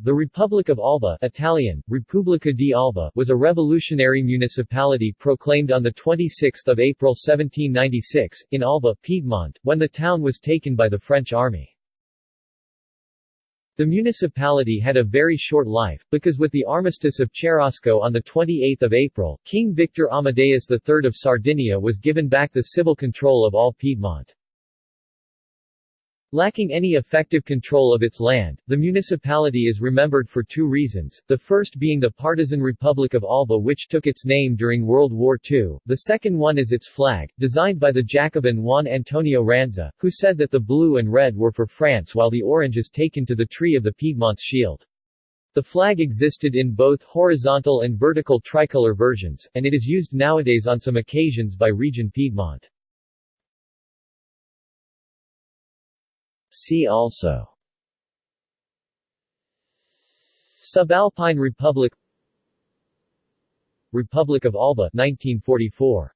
The Republic of Alba Italian, Repubblica di Alba was a revolutionary municipality proclaimed on 26 April 1796, in Alba, Piedmont, when the town was taken by the French army. The municipality had a very short life, because with the armistice of Cherasco on 28 April, King Victor Amadeus III of Sardinia was given back the civil control of all Piedmont. Lacking any effective control of its land, the municipality is remembered for two reasons, the first being the partisan Republic of Alba which took its name during World War II, the second one is its flag, designed by the Jacobin Juan Antonio Ranza, who said that the blue and red were for France while the orange is taken to the tree of the Piedmont's shield. The flag existed in both horizontal and vertical tricolor versions, and it is used nowadays on some occasions by Region Piedmont. See also. Subalpine Republic Republic of Alba 1944